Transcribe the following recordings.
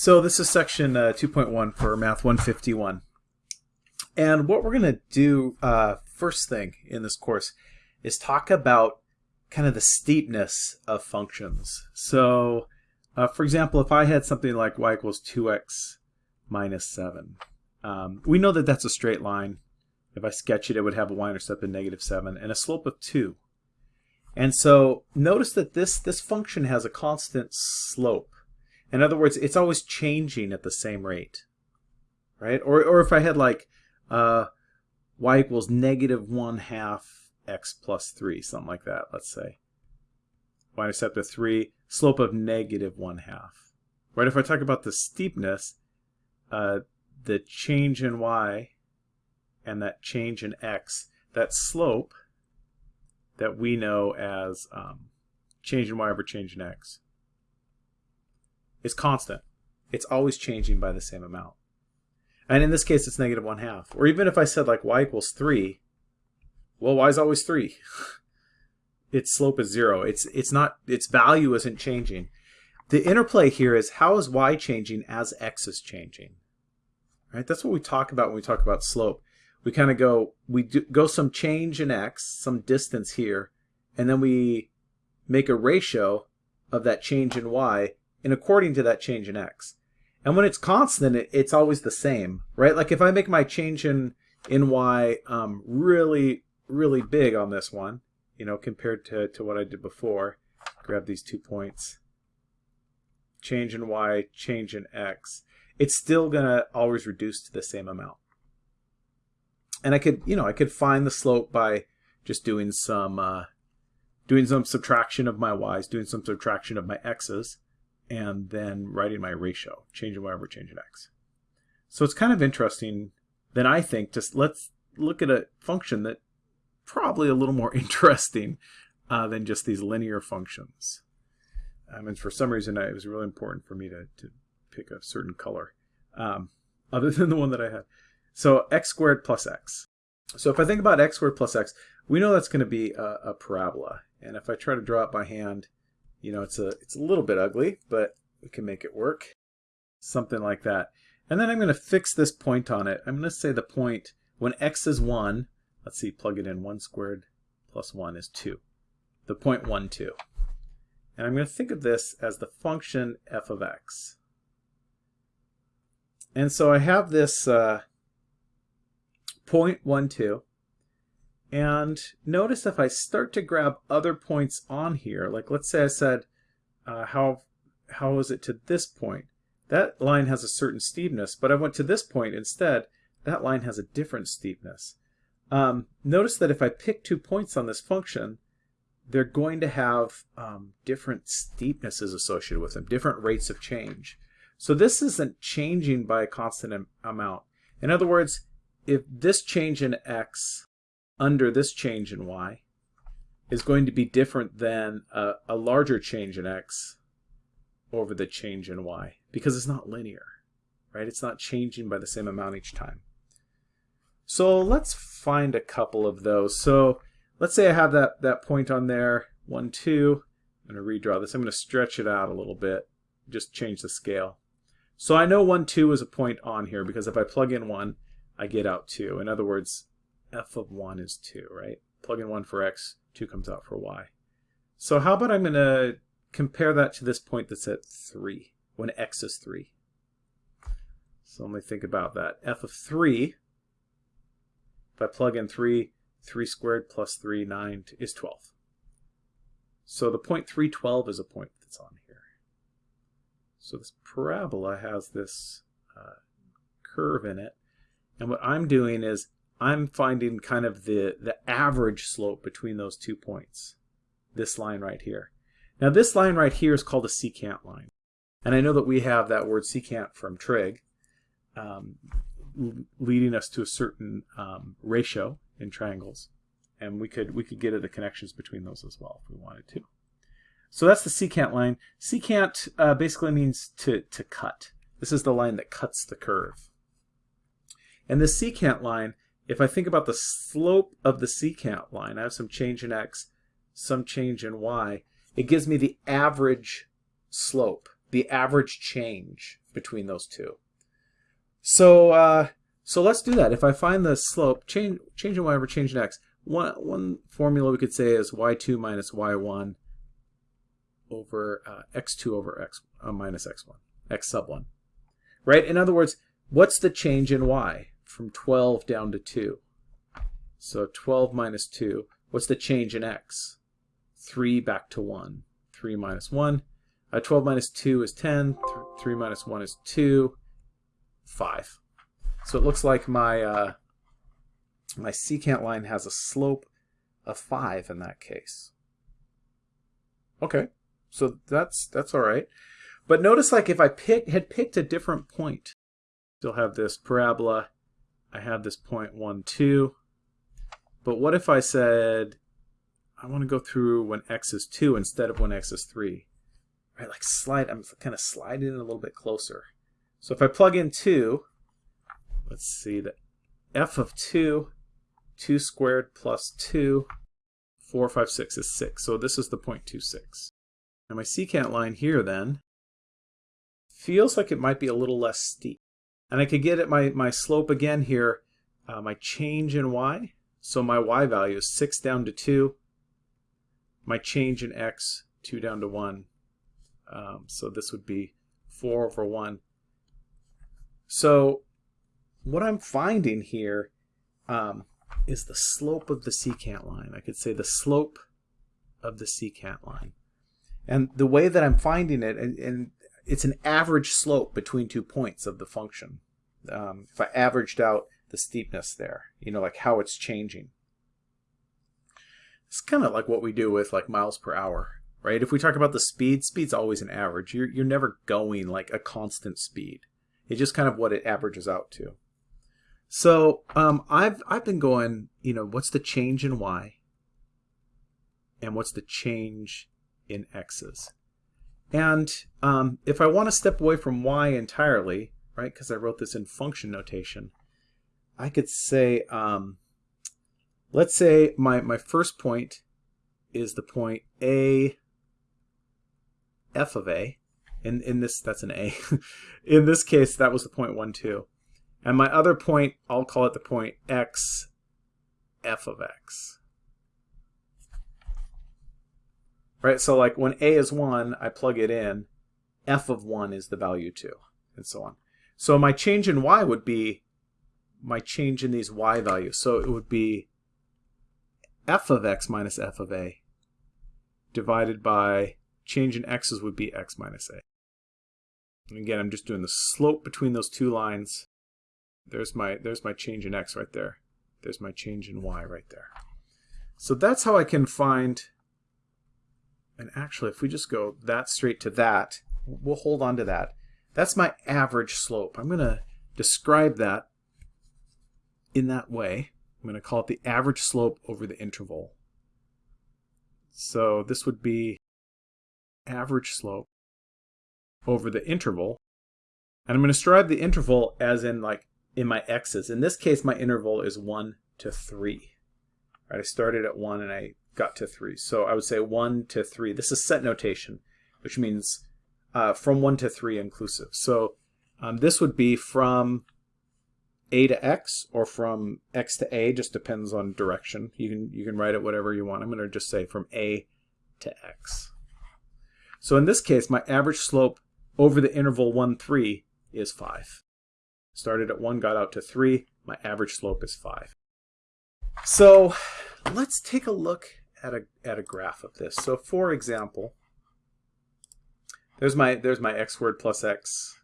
So this is section uh, 2.1 for Math 151. And what we're going to do uh, first thing in this course is talk about kind of the steepness of functions. So uh, for example, if I had something like y equals 2x minus 7, um, we know that that's a straight line. If I sketch it, it would have a y-intercept of negative 7 and a slope of 2. And so notice that this, this function has a constant slope. In other words, it's always changing at the same rate, right? Or, or if I had like uh, y equals negative 1 half x plus 3, something like that, let's say. y-intercept of 3, slope of negative 1 half. Right, if I talk about the steepness, uh, the change in y and that change in x, that slope that we know as um, change in y over change in x, is constant. It's always changing by the same amount. And in this case, it's negative 1 half. Or even if I said like y equals 3, well, y is always 3. its slope is 0. It's, it's not, its value isn't changing. The interplay here is how is y changing as x is changing? Right? That's what we talk about when we talk about slope. We kind of go, we do, go some change in x, some distance here, and then we make a ratio of that change in y and according to that change in x. And when it's constant, it, it's always the same, right? Like if I make my change in, in y um, really, really big on this one, you know, compared to, to what I did before, grab these two points, change in y, change in x, it's still going to always reduce to the same amount. And I could, you know, I could find the slope by just doing some, uh, doing some subtraction of my y's, doing some subtraction of my x's, and then writing my ratio, changing y over change in x. So it's kind of interesting then I think just let's look at a function that probably a little more interesting uh, than just these linear functions. Um, and for some reason it was really important for me to, to pick a certain color um, other than the one that I had. So x squared plus x. So if I think about x squared plus x, we know that's going to be a, a parabola. And if I try to draw it by hand, you know, it's a, it's a little bit ugly, but we can make it work. Something like that. And then I'm going to fix this point on it. I'm going to say the point when x is 1, let's see, plug it in, 1 squared plus 1 is 2. The point 1, 2. And I'm going to think of this as the function f of x. And so I have this uh, point 1, 2. And notice if I start to grab other points on here, like let's say I said, uh, how, how is it to this point? That line has a certain steepness, but I went to this point instead, that line has a different steepness. Um, notice that if I pick two points on this function, they're going to have um, different steepnesses associated with them, different rates of change. So this isn't changing by a constant amount. In other words, if this change in x under this change in y is going to be different than a, a larger change in x over the change in y because it's not linear, right? It's not changing by the same amount each time. So let's find a couple of those. So let's say I have that, that point on there, 1, 2. I'm going to redraw this. I'm going to stretch it out a little bit, just change the scale. So I know 1, 2 is a point on here because if I plug in 1, I get out 2. In other words, f of 1 is 2, right? Plug in 1 for x, 2 comes out for y. So how about I'm going to compare that to this point that's at 3, when x is 3. So let me think about that. f of 3, if I plug in 3, 3 squared plus 3, 9 is 12. So the point 312 is a point that's on here. So this parabola has this uh, curve in it. And what I'm doing is I'm finding kind of the, the average slope between those two points. This line right here. Now this line right here is called a secant line. And I know that we have that word secant from trig, um, leading us to a certain um, ratio in triangles. And we could we could get at the connections between those as well if we wanted to. So that's the secant line. Secant uh, basically means to, to cut. This is the line that cuts the curve. And the secant line, if I think about the slope of the secant line, I have some change in x, some change in y, it gives me the average slope, the average change between those two. So uh, so let's do that. If I find the slope, change change in y over change in x. One one formula we could say is y2 minus y1 over uh, x2 over x uh, minus x1, x sub 1. Right? In other words, what's the change in y from 12 down to 2? So 12 minus 2. What's the change in x? 3 back to 1. 3 minus 1. Uh, 12 minus 2 is 10. 3 minus 1 is 2. 5. So it looks like my uh, my secant line has a slope of 5 in that case. Okay, so that's that's all right. But notice like if I pick had picked a different point, still have this parabola, I have this point 1, 2. But what if I said I want to go through when x is 2 instead of when x is 3? Right, like slide, I'm kind of sliding it a little bit closer. So if I plug in 2, let's see, the f of 2, 2 squared plus 2, 4, 5, 6 is 6. So this is the 0.26. Now my secant line here then feels like it might be a little less steep. And I could get at my, my slope again here, uh, my change in y. So my y value is 6 down to 2. My change in x, 2 down to 1. Um, so this would be 4 over 1. So what I'm finding here um, is the slope of the secant line. I could say the slope of the secant line. And the way that I'm finding it, and, and it's an average slope between two points of the function. Um, if I averaged out the steepness there, you know, like how it's changing. It's kind of like what we do with like miles per hour, right? If we talk about the speed, speed's always an average. You're, you're never going like a constant speed. It's just kind of what it averages out to. So um, I've I've been going, you know, what's the change in y, and what's the change in x's, and um, if I want to step away from y entirely, right, because I wrote this in function notation, I could say, um, let's say my my first point is the point a f of a. In in this that's an a. in this case, that was the point one two. And my other point, I'll call it the point x f of x. Right, so like when a is 1, I plug it in, f of 1 is the value 2, and so on. So my change in y would be my change in these y values. So it would be f of x minus f of a divided by change in x's would be x minus a. And again, I'm just doing the slope between those two lines. There's my there's my change in x right there. There's my change in y right there. So that's how I can find, and actually if we just go that straight to that, we'll hold on to that. That's my average slope. I'm going to describe that in that way. I'm going to call it the average slope over the interval. So this would be average slope over the interval. And I'm going to describe the interval as in like in my x's. In this case, my interval is 1 to 3. Right, I started at 1 and I got to 3. So I would say 1 to 3. This is set notation, which means uh, from 1 to 3 inclusive. So um, this would be from a to x or from x to a, just depends on direction. You can, you can write it whatever you want. I'm going to just say from a to x. So in this case, my average slope over the interval 1, 3 is 5. Started at 1, got out to 3. My average slope is 5. So let's take a look at a, at a graph of this. So for example, there's my, there's my x squared plus x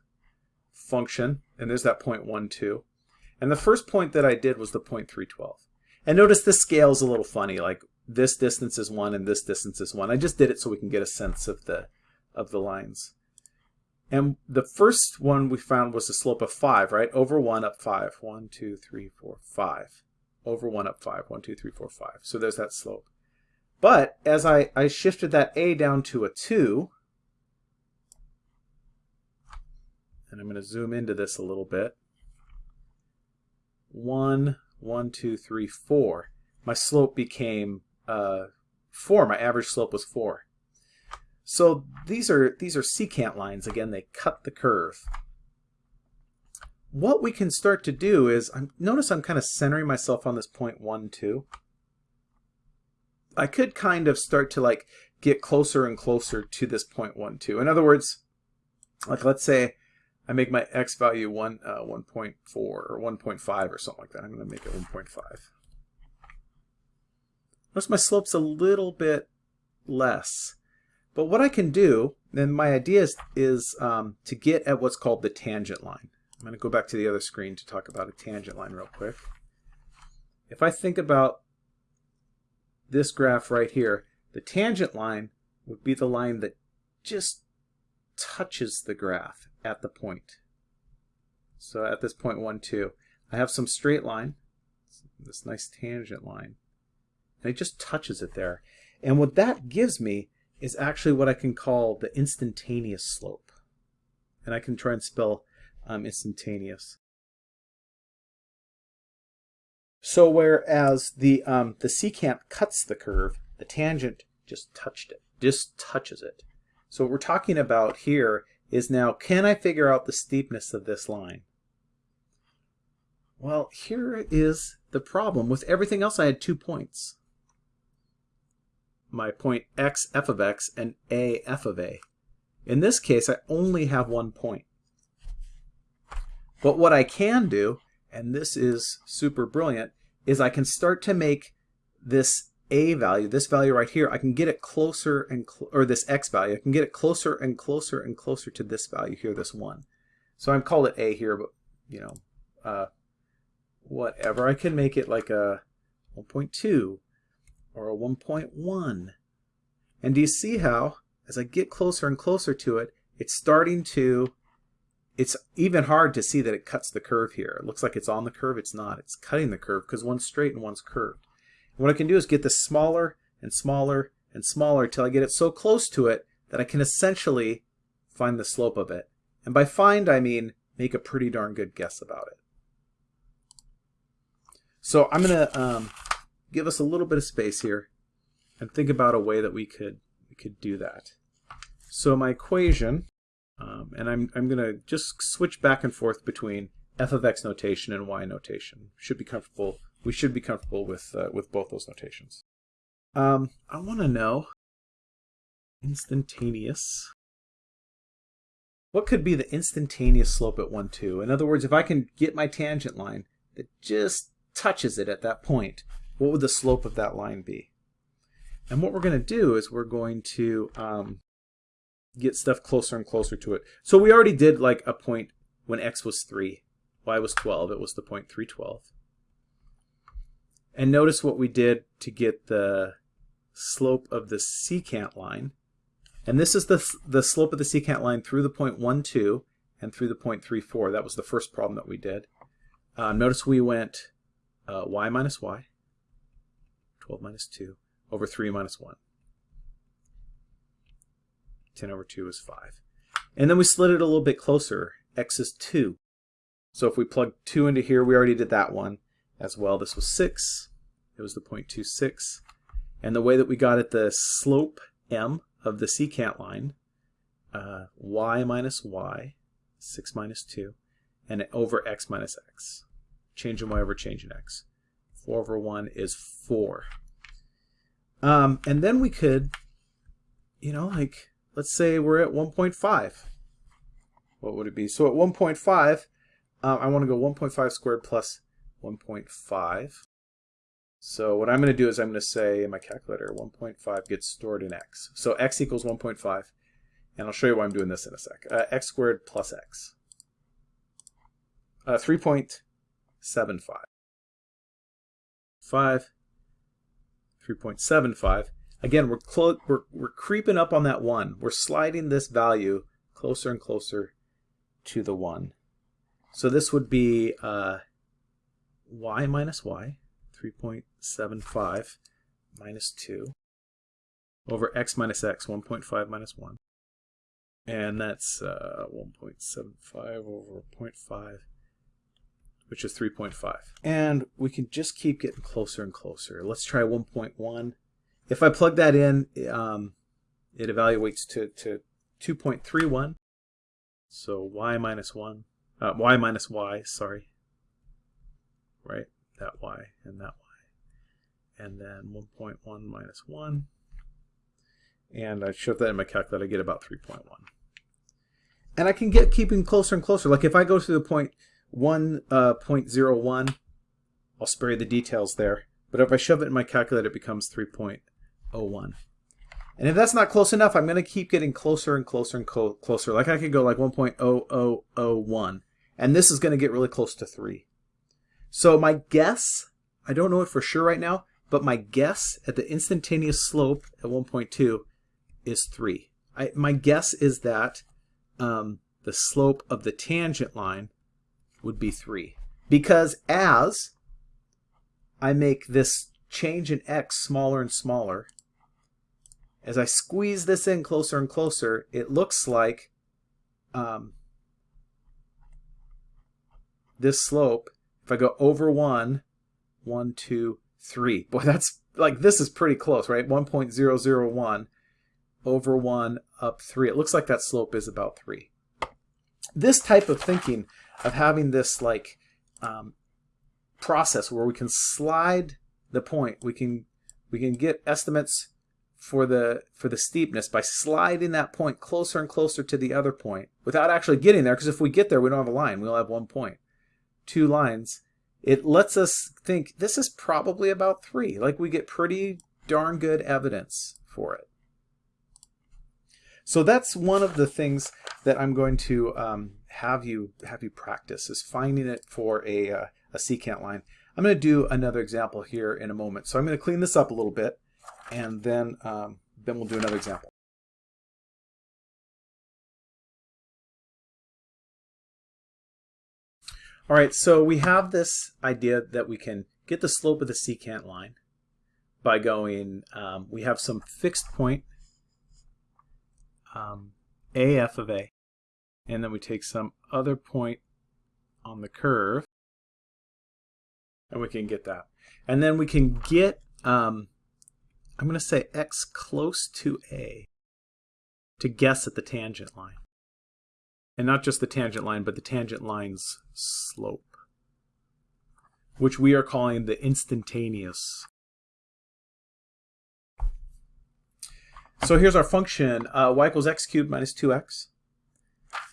function, and there's that point 1, 2. And the first point that I did was the point 312. And notice the scale is a little funny, like this distance is 1 and this distance is 1. I just did it so we can get a sense of the, of the lines. And the first one we found was the slope of 5, right? Over 1 up 5. 1, 2, 3, 4, 5. Over 1 up 5. 1, 2, 3, 4, 5. So there's that slope. But as I, I shifted that a down to a 2, and I'm going to zoom into this a little bit. 1, 1, 2, 3, 4. My slope became uh, 4. My average slope was 4. So these are these are secant lines. Again, they cut the curve. what we can start to do is, I'm, notice I'm kind of centering myself on this point 1, 2. I could kind of start to like get closer and closer to this point 1, 2. In other words, like let's say I make my x value 1, uh, 1.4 or 1.5 or something like that. I'm going to make it 1.5. Notice my slope's a little bit less. But what I can do, and my idea is, is um, to get at what's called the tangent line. I'm going to go back to the other screen to talk about a tangent line real quick. If I think about this graph right here, the tangent line would be the line that just touches the graph at the point. So at this point 1, 2, I have some straight line, this nice tangent line, and it just touches it there. And what that gives me is actually what I can call the instantaneous slope. And I can try and spell um, instantaneous. So whereas the um, the secant cuts the curve, the tangent just touched it, just touches it. So what we're talking about here is now, can I figure out the steepness of this line? Well, here is the problem. With everything else, I had two points. My point x f of x and a f of a. In this case, I only have one point. But what I can do, and this is super brilliant, is I can start to make this a value, this value right here, I can get it closer and, cl or this x value, I can get it closer and closer and closer to this value here, this 1. So I'm called it a here, but, you know, uh, whatever. I can make it like a 1.2 or a 1.1. And do you see how, as I get closer and closer to it, it's starting to it's even hard to see that it cuts the curve here. It looks like it's on the curve. It's not. It's cutting the curve because one's straight and one's curved. And what I can do is get this smaller and smaller and smaller until I get it so close to it that I can essentially find the slope of it. And by find, I mean make a pretty darn good guess about it. So I'm going to um, give us a little bit of space here and think about a way that we could we could do that. So my equation um, and I'm, I'm going to just switch back and forth between f of x notation and y notation. Should be comfortable. We should be comfortable with uh, with both those notations. Um, I want to know instantaneous. What could be the instantaneous slope at 1, 2? In other words, if I can get my tangent line that just touches it at that point, what would the slope of that line be? And what we're going to do is we're going to um, get stuff closer and closer to it. So we already did like a point when x was 3, y was 12. It was the point 312. And notice what we did to get the slope of the secant line. And this is the, the slope of the secant line through the point 1, 2 and through the point 3, 4. That was the first problem that we did. Uh, notice we went uh, y minus y, 12 minus 2, over 3 minus 1. 10 over 2 is 5. And then we slid it a little bit closer. x is 2. So if we plug 2 into here, we already did that one as well. This was 6. It was the 0.26. And the way that we got at the slope m of the secant line, uh, y minus y, 6 minus 2, and over x minus x. Change in y over change in x. 4 over 1 is 4. Um, and then we could, you know, like let's say we're at 1.5. What would it be? So at 1.5, uh, I want to go 1.5 squared plus 1.5. So what I'm going to do is I'm going to say in my calculator 1.5 gets stored in x. So x equals 1.5. And I'll show you why I'm doing this in a sec. Uh, x squared plus x. Uh, 3.75. 5. 3.75. Again, we're, we're, we're creeping up on that 1. We're sliding this value closer and closer to the 1. So this would be uh, y minus y, 3.75 minus 2, over x minus x, 1.5 minus 1. And that's uh, 1.75 over 0.5, which is 3.5. And we can just keep getting closer and closer. Let's try 1.1. If I plug that in, um, it evaluates to, to 2.31. So y minus 1 uh, y minus y, sorry. Right, that y and that y. And then 1.1 minus 1. And I shove that in my calculator, I get about 3.1. And I can get keeping closer and closer. Like if I go to the point 1, uh, 0.01, I'll spare you the details there. But if I shove it in my calculator, it becomes 3.01. And if that's not close enough, I'm going to keep getting closer and closer and closer. Like I could go like 1.0001. And this is going to get really close to 3. So my guess, I don't know it for sure right now, but my guess at the instantaneous slope at 1.2 is 3. I, my guess is that um, the slope of the tangent line would be 3. Because as I make this change in x smaller and smaller, as I squeeze this in closer and closer, it looks like um, this slope, if I go over 1, 1, 2, 3. Boy, that's like, this is pretty close, right? 1.001 over 1 up 3. It looks like that slope is about 3. This type of thinking of having this like um, process where we can slide the point, we can we can get estimates for the for the steepness by sliding that point closer and closer to the other point without actually getting there because if we get there we don't have a line we'll have one point two lines it lets us think this is probably about three like we get pretty darn good evidence for it so that's one of the things that I'm going to um, have you have you practice is finding it for a, uh, a secant line. I'm going to do another example here in a moment. So I'm going to clean this up a little bit and then, um, then we'll do another example. All right, so we have this idea that we can get the slope of the secant line by going, um, we have some fixed point um, AF of A. And then we take some other point on the curve. And we can get that. And then we can get, um, I'm going to say x close to A to guess at the tangent line. And not just the tangent line, but the tangent line's slope, which we are calling the instantaneous So here's our function, uh, y equals x cubed minus 2x.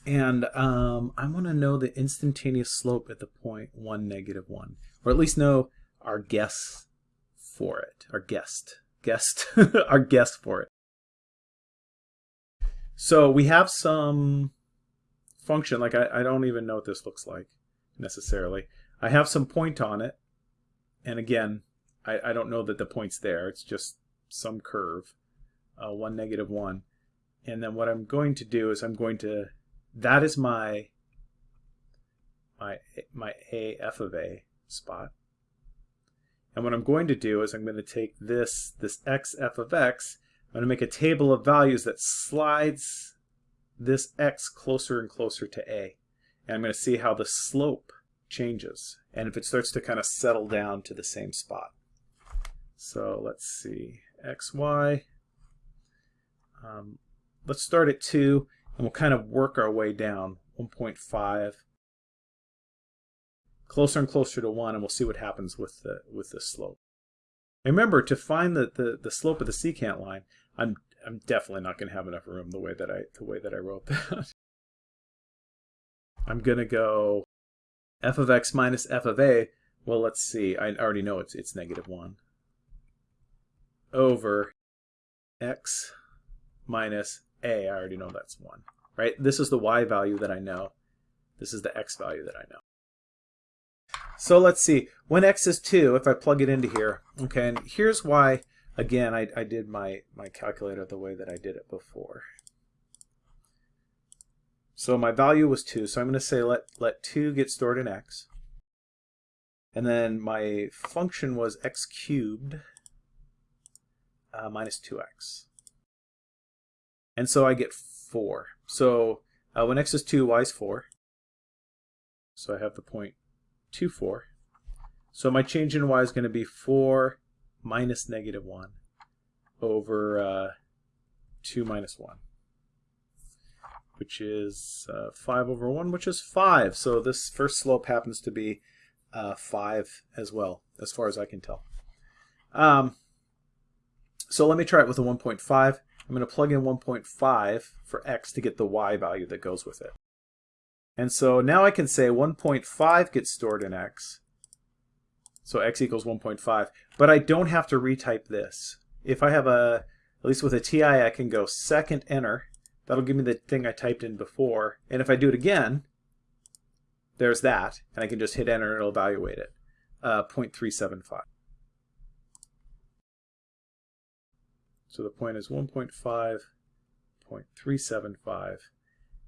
And um, I want to know the instantaneous slope at the point 1, negative 1. Or at least know our guess for it. Our guessed. Guessed. our guest for it. So we have some function, like I, I don't even know what this looks like necessarily. I have some point on it. And again, I, I don't know that the point's there. It's just some curve uh, 1, negative 1. And then what I'm going to do is I'm going to, that is my, my, my a f of a spot. And what I'm going to do is I'm going to take this, this x f of x, I'm going to make a table of values that slides this x closer and closer to a. And I'm going to see how the slope changes and if it starts to kind of settle down to the same spot. So let's see, xy um, let's start at 2, and we'll kind of work our way down. 1.5, closer and closer to 1, and we'll see what happens with the, with the slope. remember, to find the, the, the slope of the secant line, I'm, I'm definitely not going to have enough room the way that I, the way that I wrote that. I'm going to go f of x minus f of a. Well, let's see. I already know it's, it's negative 1 over x minus a, I already know that's 1, right? This is the y value that I know. This is the x value that I know. So let's see, when x is 2, if I plug it into here, okay, and here's why, again, I, I did my, my calculator the way that I did it before. So my value was 2, so I'm going to say let, let 2 get stored in x. And then my function was x cubed uh, minus 2x. And so I get 4. So uh, when x is 2, y is 4. So I have the point 2, 4. So my change in y is going to be 4 minus negative 1 over uh, 2 minus 1. which is uh, 5 over 1, which is 5. So this first slope happens to be uh, 5 as well, as far as I can tell. Um, so let me try it with a 1.5. I'm going to plug in 1.5 for x to get the y value that goes with it. And so now I can say 1.5 gets stored in x, so x equals 1.5, but I don't have to retype this. If I have a, at least with a TI, I can go second enter. That'll give me the thing I typed in before. And if I do it again, there's that, and I can just hit enter and it'll evaluate it. Uh, 0.375. So the point is 1.5, 0.375,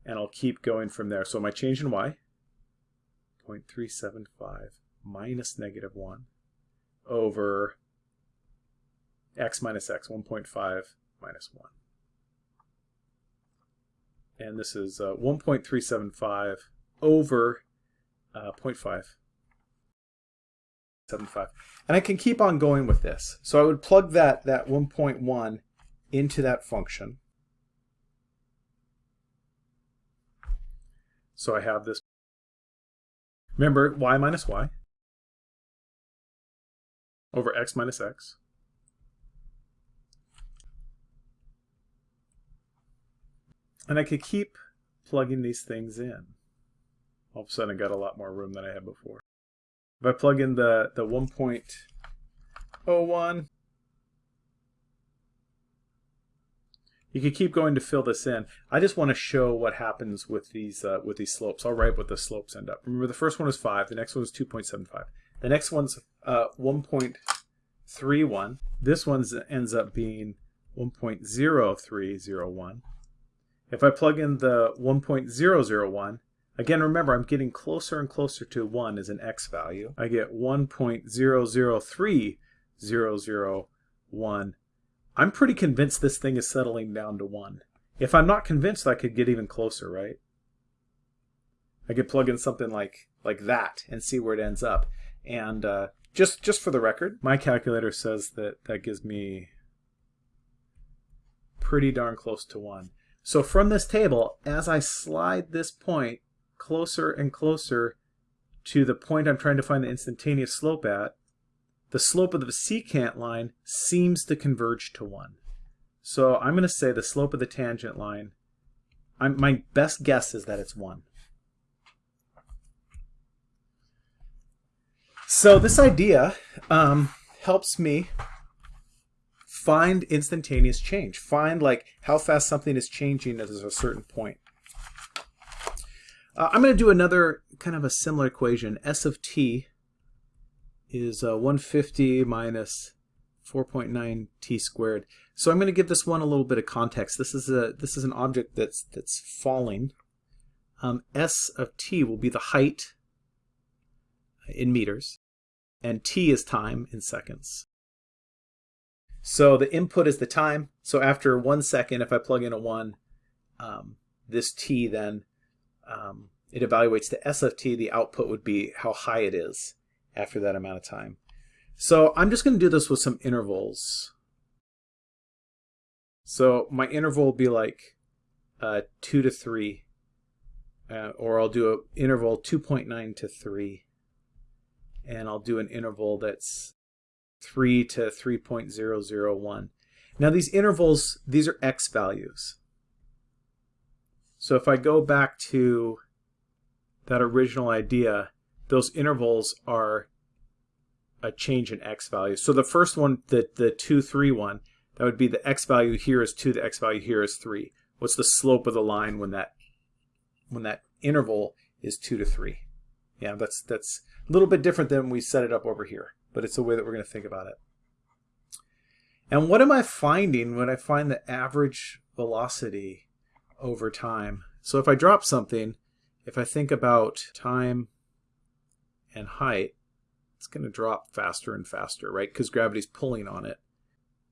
and I'll keep going from there. So my change in y, 0.375 minus negative 1 over x minus x, 1.5 minus 1. And this is uh, 1.375 over uh, 0.5. 75. And I can keep on going with this. So I would plug that, that 1.1 into that function. So I have this. Remember, y minus y over x minus x. And I could keep plugging these things in. All of a sudden I got a lot more room than I had before. If I plug in the, the 1.01, you could keep going to fill this in. I just want to show what happens with these uh, with these slopes. I'll write what the slopes end up. Remember, the first one is 5. The next one is 2.75. The next one's uh, 1.31. This one ends up being 1.0301. If I plug in the 1.001, Again, remember, I'm getting closer and closer to 1 as an x value. I get 1.003001. I'm pretty convinced this thing is settling down to 1. If I'm not convinced, I could get even closer, right? I could plug in something like, like that and see where it ends up. And uh, just, just for the record, my calculator says that that gives me pretty darn close to 1. So from this table, as I slide this point closer and closer to the point I'm trying to find the instantaneous slope at, the slope of the secant line seems to converge to 1. So I'm going to say the slope of the tangent line, I'm, my best guess is that it's 1. So this idea um, helps me find instantaneous change. Find like how fast something is changing at a certain point. Uh, I'm going to do another kind of a similar equation. S of t is uh, 150 minus 4.9 t squared. So I'm going to give this one a little bit of context. This is a this is an object that's that's falling. Um, S of t will be the height in meters, and t is time in seconds. So the input is the time. So after one second, if I plug in a one, um, this t then um, it evaluates the SFT, the output would be how high it is after that amount of time. So I'm just going to do this with some intervals. So my interval will be like uh, 2 to 3, uh, or I'll do an interval 2.9 to 3, and I'll do an interval that's 3 to 3.001. Now these intervals, these are x values. So if I go back to that original idea, those intervals are a change in x value. So the first one, the, the 2, 3 one, that would be the x value here is 2, the x value here is 3. What's the slope of the line when that when that interval is 2 to 3? Yeah, that's, that's a little bit different than we set it up over here, but it's the way that we're going to think about it. And what am I finding when I find the average velocity over time. So if I drop something, if I think about time and height, it's going to drop faster and faster, right? Because gravity's pulling on it.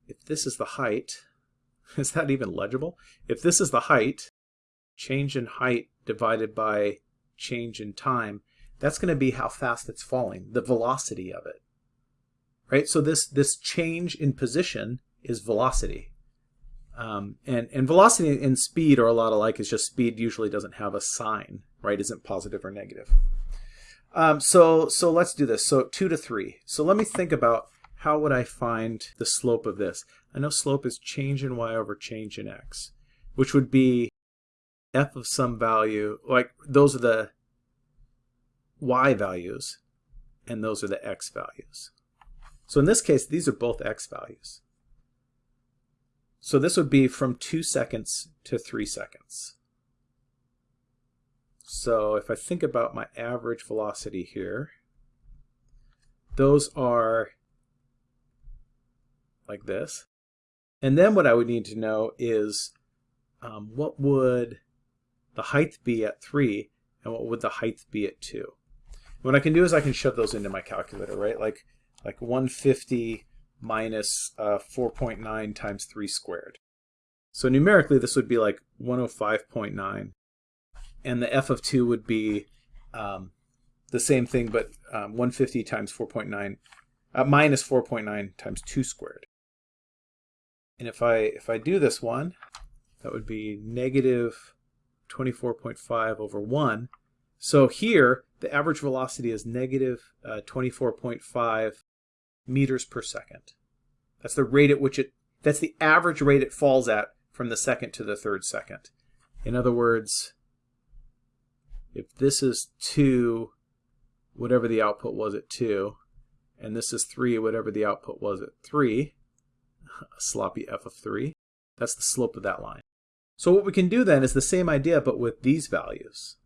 If this is the height, is that even legible? If this is the height, change in height divided by change in time, that's going to be how fast it's falling, the velocity of it. Right? So this, this change in position is velocity. Um, and, and velocity and speed are a lot alike. It's just speed usually doesn't have a sign, right? Isn't positive or negative. Um, so, so let's do this. So 2 to 3. So let me think about how would I find the slope of this. I know slope is change in y over change in x, which would be f of some value, like those are the y values, and those are the x values. So in this case, these are both x values. So this would be from 2 seconds to 3 seconds. So if I think about my average velocity here, those are like this. And then what I would need to know is um, what would the height be at 3 and what would the height be at 2. What I can do is I can shove those into my calculator, right? Like, like 150 minus, uh, 4.9 times 3 squared. So numerically, this would be like 105.9. And the f of 2 would be um, the same thing, but um, 150 times 4.9, uh, minus 4.9 times 2 squared. And if I, if I do this one, that would be negative 24.5 over 1. So here, the average velocity is negative, uh, 24.5 meters per second. That's the rate at which it, that's the average rate it falls at from the second to the third second. In other words, if this is 2, whatever the output was at 2, and this is 3, whatever the output was at 3, a sloppy f of 3, that's the slope of that line. So what we can do then is the same idea, but with these values,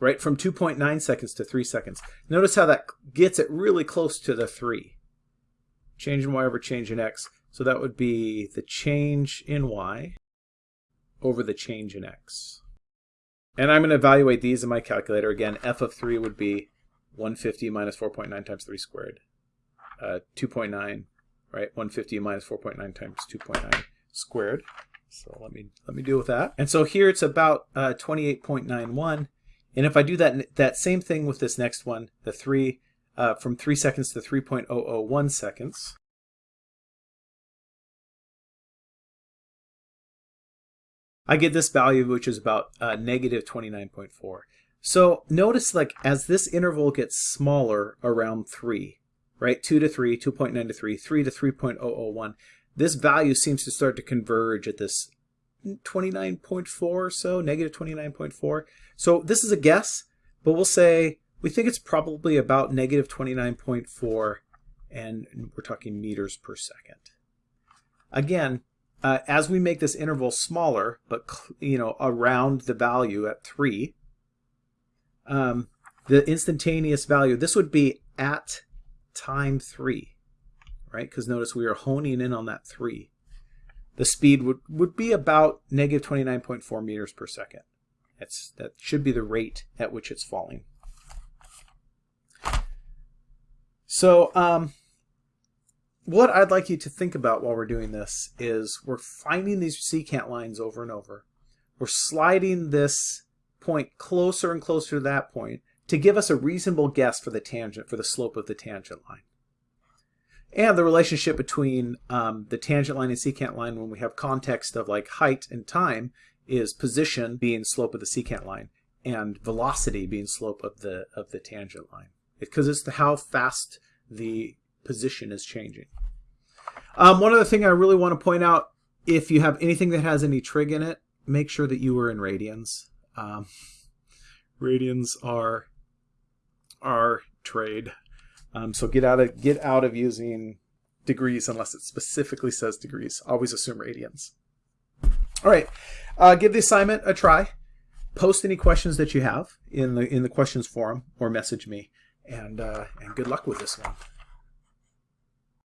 right? From 2.9 seconds to 3 seconds. Notice how that gets it really close to the 3. Change in y over change in x. So that would be the change in y over the change in x. And I'm going to evaluate these in my calculator. Again, f of 3 would be 150 minus 4.9 times 3 squared. Uh, 2.9, right? 150 minus 4.9 times 2.9 squared. So let me let me deal with that. And so here it's about uh, 28.91. And if I do that that same thing with this next one, the 3 uh, from 3 seconds to 3.001 seconds, I get this value, which is about uh, negative 29.4. So notice like as this interval gets smaller around 3, right? 2 to 3, 2.9 to 3, 3 to 3.001, this value seems to start to converge at this 29.4 or so, negative 29.4. So this is a guess, but we'll say we think it's probably about negative 29.4 and we're talking meters per second. Again, uh, as we make this interval smaller, but you know around the value at 3, um, the instantaneous value, this would be at time 3 right? Because notice we are honing in on that 3. The speed would, would be about negative 29.4 meters per second. That's, that should be the rate at which it's falling. So um, what I'd like you to think about while we're doing this is we're finding these secant lines over and over. We're sliding this point closer and closer to that point to give us a reasonable guess for the tangent, for the slope of the tangent line and the relationship between um, the tangent line and secant line when we have context of like height and time is position being slope of the secant line and velocity being slope of the of the tangent line because it's the how fast the position is changing. Um, one other thing I really want to point out, if you have anything that has any trig in it, make sure that you are in radians. Um, radians are our trade. Um, so get out of get out of using degrees unless it specifically says degrees. Always assume radians. All right, uh, give the assignment a try. Post any questions that you have in the in the questions forum or message me. And uh, and good luck with this one.